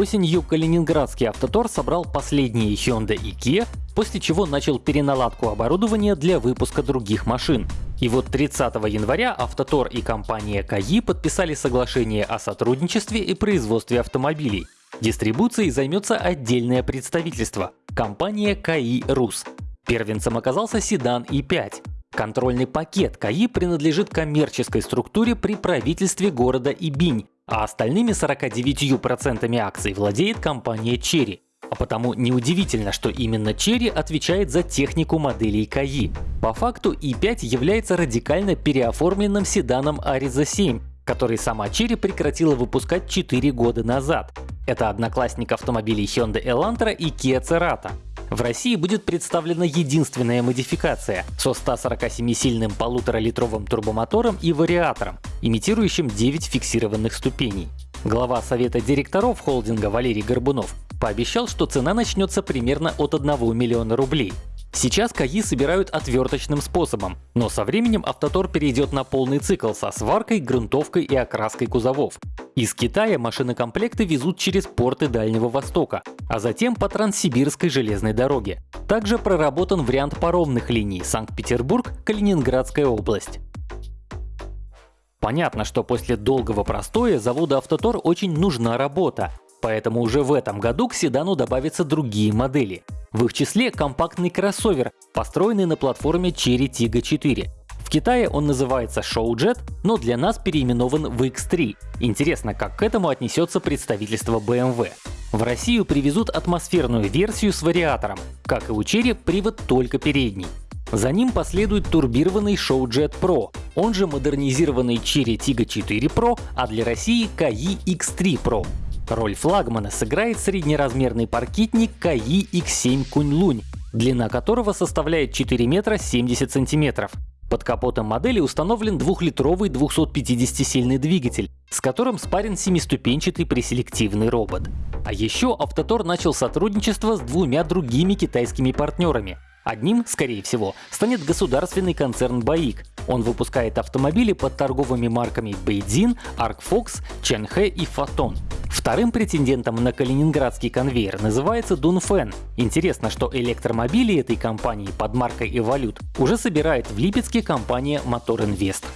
Осенью Калининградский автотор собрал последние Hyundai и Kia, после чего начал переналадку оборудования для выпуска других машин. И вот 30 января Автотор и компания КАИ подписали соглашение о сотрудничестве и производстве автомобилей. Дистрибуцией займется отдельное представительство – компания КАИ РУС. Первенцем оказался седан И5. Контрольный пакет КАИ принадлежит коммерческой структуре при правительстве города Ибинь, а остальными 49% акций владеет компания Cherry. А потому неудивительно, что именно Cherry отвечает за технику моделей КАИ. По факту i5 является радикально переоформленным седаном Ariza 7, который сама Cherry прекратила выпускать 4 года назад. Это одноклассник автомобилей Hyundai Elantra и Kia Cerato. В России будет представлена единственная модификация со 147-сильным полуторалитровым турбомотором и вариатором, имитирующим 9 фиксированных ступеней. Глава совета директоров холдинга Валерий Горбунов пообещал, что цена начнется примерно от 1 миллиона рублей. Сейчас КАИ собирают отверточным способом, но со временем Автотор перейдет на полный цикл со сваркой, грунтовкой и окраской кузовов. Из Китая машинокомплекты везут через порты Дальнего Востока, а затем по Транссибирской железной дороге. Также проработан вариант паромных линий Санкт-Петербург, Калининградская область. Понятно, что после долгого простоя заводу Автотор очень нужна работа, поэтому уже в этом году к седану добавятся другие модели. В их числе компактный кроссовер, построенный на платформе Cherry Tiggo 4. В Китае он называется Showjet, но для нас переименован в X3. Интересно, как к этому отнесется представительство BMW. В Россию привезут атмосферную версию с вариатором. Как и у Cherry, привод только передний. За ним последует турбированный Showjet Pro, он же модернизированный Cherry Tiggo 4 Pro, а для России KAI X3 Pro. Роль флагмана сыграет среднеразмерный паркетник KAI X7 Кунь-Лунь, длина которого составляет 4 метра 70 сантиметров. Под капотом модели установлен двухлитровый 250-сильный двигатель, с которым спарен семиступенчатый преселективный робот. А еще Автотор начал сотрудничество с двумя другими китайскими партнерами. Одним, скорее всего, станет государственный концерн Баик. Он выпускает автомобили под торговыми марками Бейдзин, Аркфокс, Ченхэ и Фотон. Вторым претендентом на калининградский конвейер называется Дунфен. Интересно, что электромобили этой компании под маркой Evolute уже собирает в Липецке компания Мотор Инвест.